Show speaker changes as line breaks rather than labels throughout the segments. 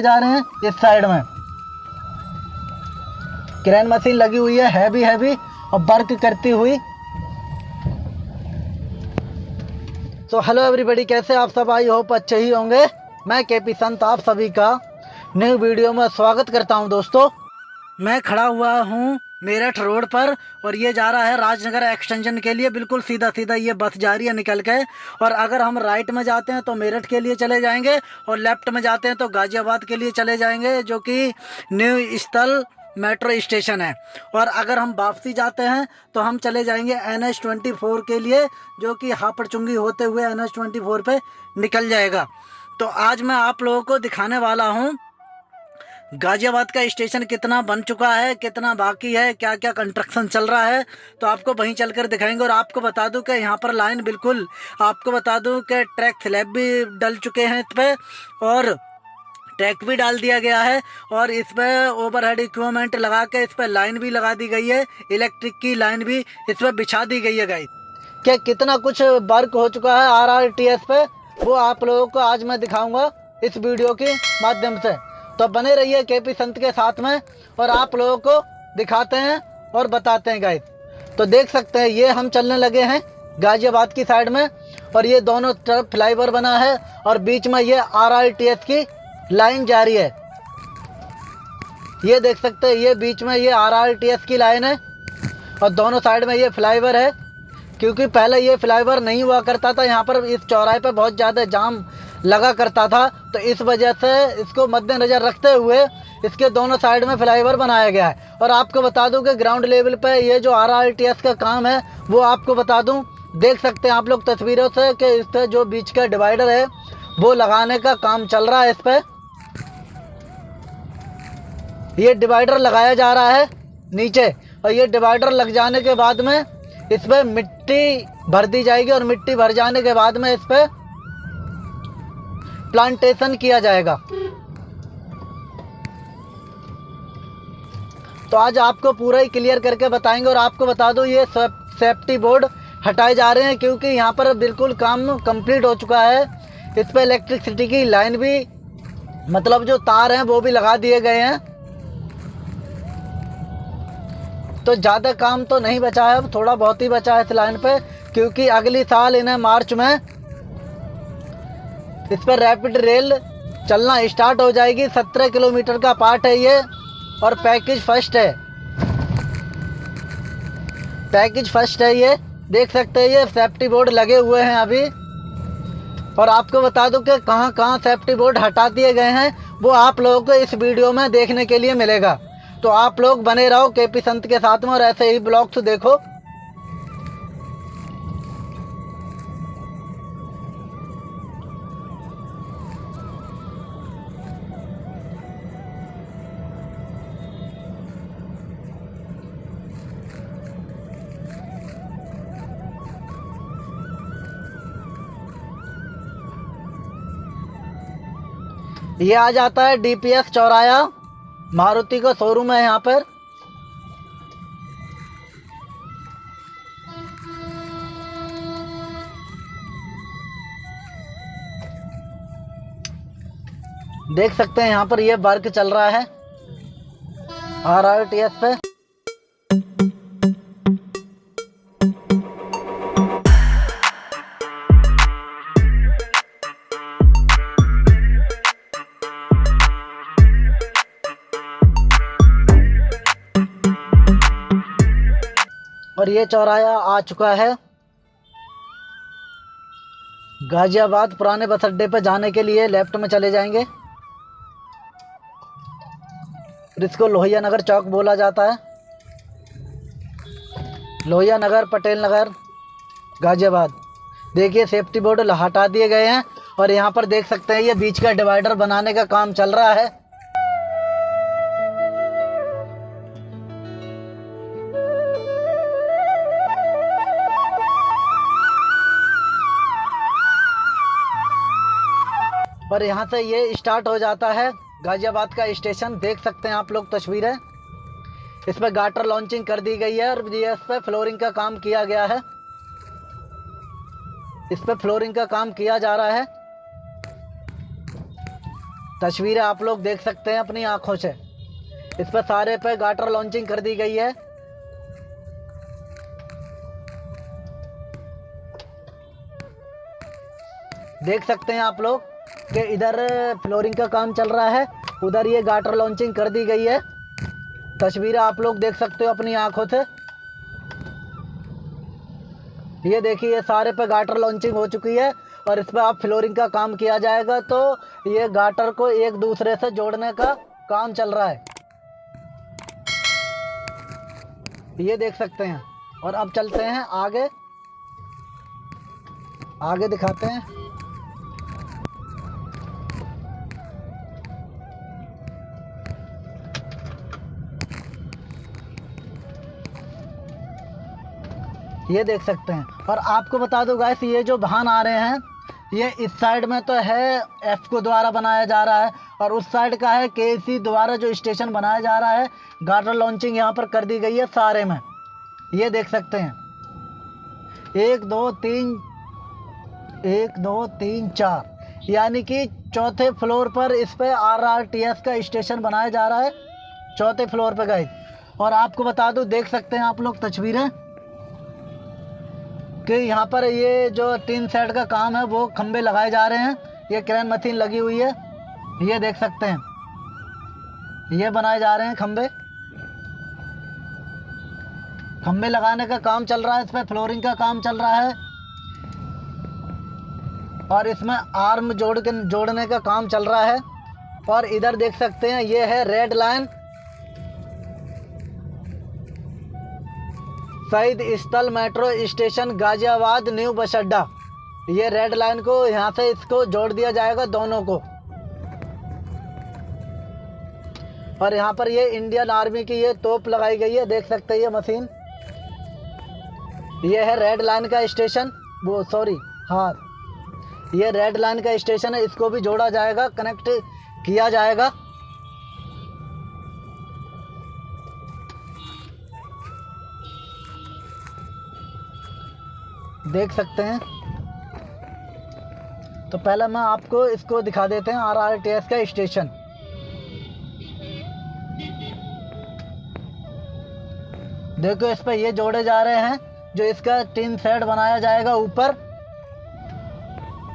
बनाए जा रहे हैं इस साइड में। क्रेन मशीन लगी हुई है हैवी हैवी और वर्क करती हुई। तो हेलो एवरीबडी कैसे आप सब? आई होप अच्छे ही होंगे। मैं के पी संत, आप सभी का न्यू वीडियो में स्वागत करता हूँ दोस्तों। मैं खड़ा हुआ हूँ मेरठ रोड पर और ये जा रहा है राजनगर एक्सटेंशन के लिए। बिल्कुल सीधा सीधा ये बस जा रही है निकल के। और अगर हम राइट में जाते हैं तो मेरठ के लिए चले जाएँगे और लेफ़्ट में जाते हैं तो गाज़ियाबाद के लिए चले जाएँगे, जो कि न्यू स्थल मेट्रो स्टेशन है। और अगर हम वापसी जाते हैं तो हम चले जाएँगे एन एच ट्वेंटी फोर के लिए, जो कि हापड़चुंगी होते हुए एन एच ट्वेंटी फोर पर निकल जाएगा। तो आज मैं आप लोगों को दिखाने वाला हूँ गाजियाबाद का स्टेशन कितना बन चुका है, कितना बाकी है क्या क्या कंस्ट्रक्शन चल रहा है तो आपको वहीं चल कर दिखाएँगे और आपको बता दूँ कि यहाँ पर लाइन बिल्कुल, आपको बता दूँ कि ट्रैक स्लैब भी डल चुके हैं इस पर और ट्रैक भी डाल दिया गया है और इस पर ओवर हेड इक्विपमेंट लगा के इस पर लाइन भी लगा दी गई है इलेक्ट्रिक की लाइन भी इस पर बिछा दी गई है गाई क्या कितना कुछ वर्क हो चुका है आर आर टी एस पे, वो आप लोगों को आज मैं दिखाऊँगा इस वीडियो के माध्यम से। तो बने रहिए के पी संत के साथ में और आप लोगों को दिखाते हैं और बताते हैं गाइस तो देख सकते हैं, ये हम चलने लगे हैं गाजियाबाद की साइड में और ये दोनों तरफ़ फ्लाईओवर बना है और बीच में ये आर की लाइन जारी है। ये देख सकते हैं, ये बीच में ये आर की लाइन है और दोनों साइड में ये फ्लाईओवर है। क्योंकि पहले ये फ्लाईओवर नहीं हुआ करता था, यहाँ पर इस चौराहे पर बहुत ज़्यादा जाम लगा करता था तो इस वजह से इसको मद्देनज़र रखते हुए इसके दोनों साइड में फ्लाईओवर बनाया गया है। और आपको बता दूँ कि ग्राउंड लेवल पर ये जो आर का काम है, वो आपको बता दूँ, देख सकते हैं आप लोग तस्वीरों से कि इस पर जो बीच का डिवाइडर है, वो लगाने का काम चल रहा है इस पर ये डिवाइडर लगाया जा रहा है नीचे, और ये डिवाइडर लग जाने के बाद में इस पर मिट्टी भर दी जाएगी, और मिट्टी भर जाने के बाद में इस पर प्लांटेशन किया जाएगा। तो आज आपको पूरा ही क्लियर करके बताएँगे और आपको बता दो, ये सेफ्टी बोर्ड हटाए जा रहे हैं क्योंकि यहाँ पर बिल्कुल काम कंप्लीट हो चुका है। इस पर इलेक्ट्रिसिटी की लाइन भी मतलब जो तार हैं, वो भी लगा दिए गए हैं। तो ज़्यादा काम तो नहीं बचा है, अब थोड़ा बहुत ही बचा है इस लाइन पे, क्योंकि अगली साल इन्हें मार्च में इस पर रैपिड रेल चलना स्टार्ट हो जाएगी। सत्रह किलोमीटर का पार्ट है ये और पैकेज फ़र्स्ट है। पैकेज फ़र्स्ट है ये। देख सकते हैं ये सेफ्टी बोर्ड लगे हुए हैं अभी। और आपको बता दूँ कि कहाँ कहाँ सेफ्टी बोर्ड हटा दिए गए हैं, वो आप लोगों को इस वीडियो में देखने के लिए मिलेगा। तो आप लोग बने रहो के पी संत के साथ में और ऐसे ही ब्लॉग्स देखो। ये आ जाता है डीपीएस चौराया। मारुति का शोरूम है यहाँ पर। देख सकते हैं यहाँ पर ये वर्क चल रहा है। आर आर टी एस पे। ये चौराया आ चुका है। गाजियाबाद पुराने बस अड्डे पर जाने के लिए लेफ़्ट में चले जाएँगे। इसको लोहिया नगर चौक बोला जाता है। लोहिया नगर, पटेल नगर, गाजियाबाद। देखिए सेफ्टी बोर्ड हटा दिए गए हैं और यहाँ पर देख सकते हैं, ये बीच का डिवाइडर बनाने का काम चल रहा है। पर यहाँ से ये स्टार्ट हो जाता है। गाज़ियाबाद का स्टेशन देख सकते हैं आप लोग तस्वीरें। इस पर गाटर लॉन्चिंग कर दी गई है और ये इस पर फ्लोरिंग का काम किया गया है। इस पर फ्लोरिंग का काम किया जा रहा है। तस्वीरें आप लोग देख सकते हैं अपनी आँखों से। इस पर सारे पे गाटर लॉन्चिंग कर दी गई है। देख सकते हैं आप लोग। कि इधर फ्लोरिंग का काम चल रहा है। उधर ये गाटर लॉन्चिंग कर दी गई है। तस्वीरें आप लोग देख सकते हो अपनी आँखों से। ये देखिए, ये सारे पे गाटर लॉन्चिंग हो चुकी है और इस पर आप फ्लोरिंग का काम किया जाएगा। तो ये गाटर को एक दूसरे से जोड़ने का काम चल रहा है। ये देख सकते हैं। और अब चलते हैं आगे। आगे दिखाते हैं। ये देख सकते हैं। और आपको बता दो गाइस ये जो वाहन आ रहे हैं, ये इस साइड में तो है एफ़ को द्वारा बनाया जा रहा है और उस साइड का है के सी द्वारा जो स्टेशन बनाया जा रहा है गार्डर लॉन्चिंग यहाँ पर कर दी गई है सारे में। ये देख सकते हैं। एक, दो, तीन, एक, दो, तीन, चार। यानी कि चौथे फ्लोर पर इस पे आर आर टी एस का स्टेशन बनाया जा रहा है, चौथे फ्लोर पे गए और आपको बता दूँ, देख सकते हैं आप लोग तस्वीरें। कि यहाँ पर ये जो टीन सेट का काम है, वो खंबे लगाए जा रहे हैं। ये क्रेन मशीन लगी हुई है। ये देख सकते हैं। ये बनाए जा रहे हैं खंबे खंबे लगाने का काम चल रहा है, इसमें फ्लोरिंग का काम चल रहा है। और इसमें आर्म जोड़ के जोड़ने का काम चल रहा है। और इधर देख सकते हैं, ये है रेड लाइन। शहीद स्थल metro station, Ghaziabad, new bus अड्डा ये रेड लाइन को, यहाँ से इसको जोड़ दिया जाएगा दोनों को। और यहाँ पर ये इंडियन आर्मी की ये तोप लगाई गई है, देख सकते हैं ये मशीन। ये है रेड लाइन का स्टेशन, वो सॉरी हाँ। ये रेड लाइन का स्टेशन है, इसको भी जोड़ा जाएगा, कनेक्ट किया जाएगा। देख सकते हैं। तो पहले मैं आपको इसको दिखा देते हैं आर आर टी एस का स्टेशन। देखो, इस पर ये जोड़े जा रहे हैं, जो इसका टीन सेट बनाया जाएगा ऊपर।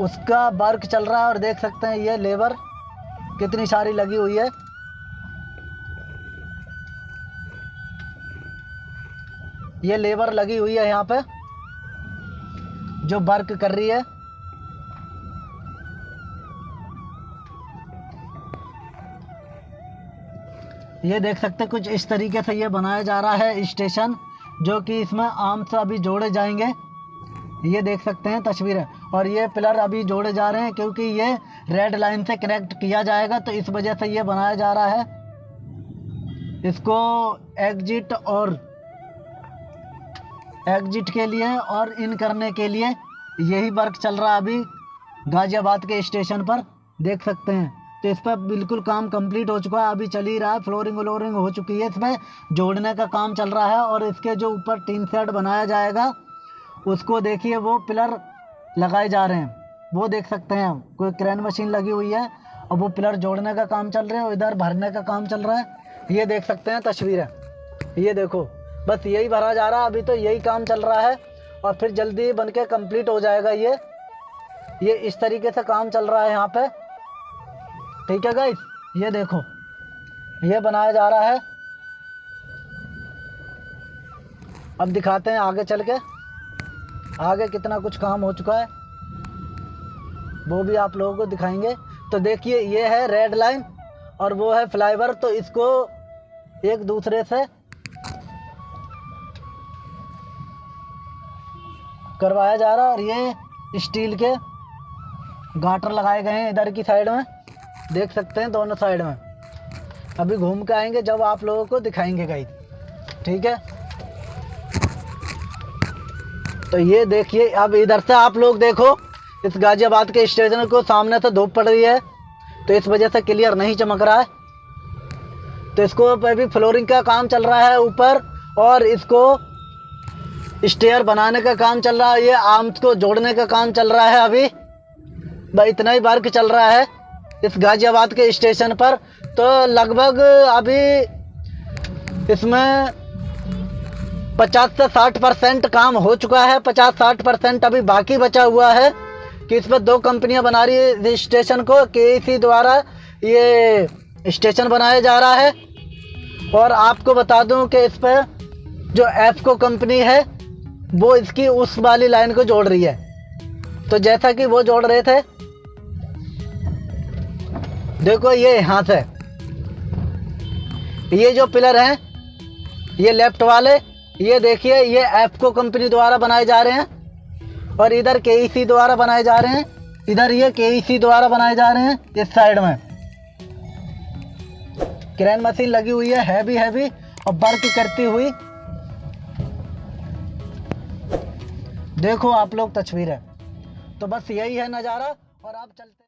उसका वर्क चल रहा है और देख सकते हैं ये लेबर कितनी सारी लगी हुई है। ये लेबर लगी हुई है यहाँ पे। जो वर्क कर रही है। ये देख सकते हैं कुछ इस तरीके से ये बनाया जा रहा है स्टेशन, जो कि इसमें आम से अभी जोड़े जाएँगे। ये देख सकते हैं तस्वीरें। और ये पिलर अभी जोड़े जा रहे हैं, क्योंकि ये रेड लाइन से कनेक्ट किया जाएगा तो इस वजह से ये बनाया जा रहा है। इसको एग्जिट और एग्जिट के लिए और इन करने के लिए यही वर्क चल रहा है अभी गाजियाबाद के स्टेशन पर। देख सकते हैं। तो इस पर बिल्कुल काम कंप्लीट हो चुका है। अभी चल ही रहा है। फ्लोरिंग व्लोरिंग हो चुकी है इसमें। जोड़ने का काम चल रहा है और इसके जो ऊपर टीन सेट बनाया जाएगा, उसको देखिए वो पिलर लगाए जा रहे हैं। वो देख सकते हैं कोई क्रेन मशीन लगी हुई है। और वो पिलर जोड़ने का काम चल रहा है और इधर भरने का काम चल रहा है। ये देख सकते हैं तस्वीरें। ये देखो। बस यही भरा जा रहा है अभी तो यही काम चल रहा है, और फिर जल्दी ही बन के कंप्लीट हो जाएगा ये। ये इस तरीके से काम चल रहा है यहाँ पे। ठीक है गाइस ये देखो, ये बनाया जा रहा है। अब दिखाते हैं आगे चल के। आगे कितना कुछ काम हो चुका है। वो भी आप लोगों को दिखाएँगे। तो देखिए, ये है रेड लाइन और वो है फ्लाईवर तो इसको एक दूसरे से करवाया जा रहा है और ये स्टील के गाटर लगाए गए हैं इधर की साइड में। देख सकते हैं दोनों साइड में। अभी घूम के आएँगे, जब आप लोगों को दिखाएँगे गाइड ठीक है? तो ये देखिए, अब इधर से आप लोग देखो, इस गाजियाबाद के स्टेशन को सामने से धूप पड़ रही है तो इस वजह से क्लियर नहीं चमक रहा है। तो इसको अभी फ्लोरिंग का काम चल रहा है ऊपर, और इसको स्टेयर बनाने का काम चल रहा है, ये आर्म्स को जोड़ने का काम चल रहा है अभी। इतना ही वर्क चल रहा है इस गाजियाबाद के स्टेशन पर। तो लगभग अभी इसमें 50 से 60 परसेंट काम हो चुका है 50-60 परसेंट अभी बाकी बचा हुआ है कि इस पर दो कंपनियाँ बना रही है स्टेशन को केसी द्वारा ये स्टेशन बनाया जा रहा है। और आपको बता दूँ कि इस पर जो एफको कंपनी है वो इसकी उस वाली लाइन को जोड़ रही है। तो जैसा कि वो जोड़ रहे थे, देखो ये यहाँ से ये जो पिलर हैं, ये लेफ़्ट वाले, ये देखिए, ये एफको कंपनी द्वारा बनाए जा रहे हैं, और इधर के द्वारा बनाए जा रहे हैं, इधर ये के द्वारा बनाए जा रहे हैं, इस साइड में। क्रेन मशीन लगी हुई है हैवी हैवी और वर्क करती हुई। देखो आप लोग तस्वीरें। तो बस यही है नज़ारा और आप चलते